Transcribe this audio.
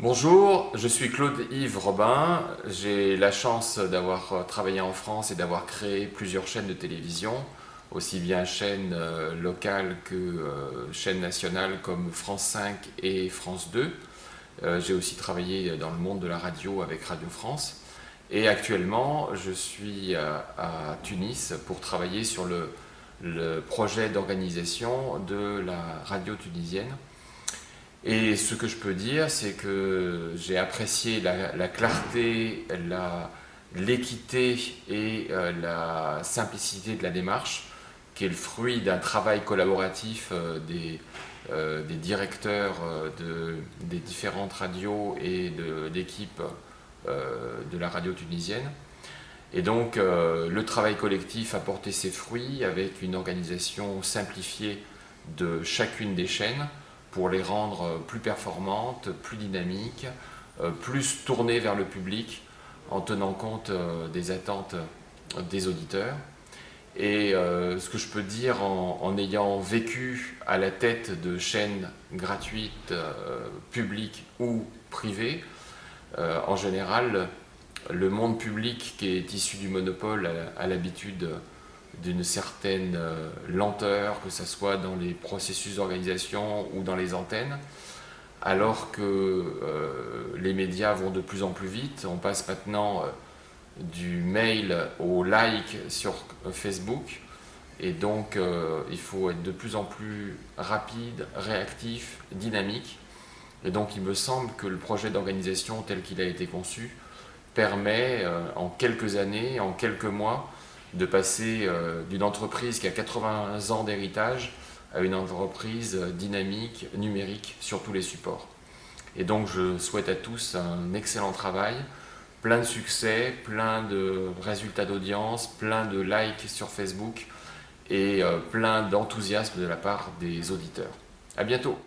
Bonjour, je suis Claude-Yves Robin. J'ai la chance d'avoir travaillé en France et d'avoir créé plusieurs chaînes de télévision, aussi bien chaînes euh, locales que euh, chaînes nationales comme France 5 et France 2. Euh, j'ai aussi travaillé dans le monde de la radio avec Radio France. Et actuellement, je suis à Tunis pour travailler sur le projet d'organisation de la radio tunisienne et ce que je peux dire, c'est que j'ai apprécié la, clarté, l'équité et euh, la simplicité de la démarche, qui est le fruit d'un travail collaboratif euh, des, euh, des, directeurs de, des différentes radios et d'équipes de, la radio tunisienne. Et donc, le travail collectif a porté ses fruits avec une organisation simplifiée de chacune des chaînes, pour les rendre plus performantes, plus dynamiques, euh, plus tournées vers le public en tenant compte euh, des attentes des auditeurs. Et euh, ce que je peux dire en, ayant vécu à la tête de chaînes gratuites, publiques ou privées, en général, le monde public qui est issu du monopole a l'habitude d'une certaine euh, lenteur, que ce soit dans les processus d'organisation ou dans les antennes, alors que euh, les médias vont de plus en plus vite. On passe maintenant euh, du mail au like sur Facebook, et donc il faut être de plus en plus rapide, réactif, dynamique. Et donc il me semble que le projet d'organisation tel qu'il a été conçu permet en quelques années, en quelques mois, de passer euh, d'une entreprise qui a 80 ans d'héritage à une entreprise dynamique, numérique sur tous les supports. Et donc je souhaite à tous un excellent travail, plein de succès, plein de résultats d'audience, plein de likes sur Facebook et euh, plein d'enthousiasme de la part des auditeurs. À bientôt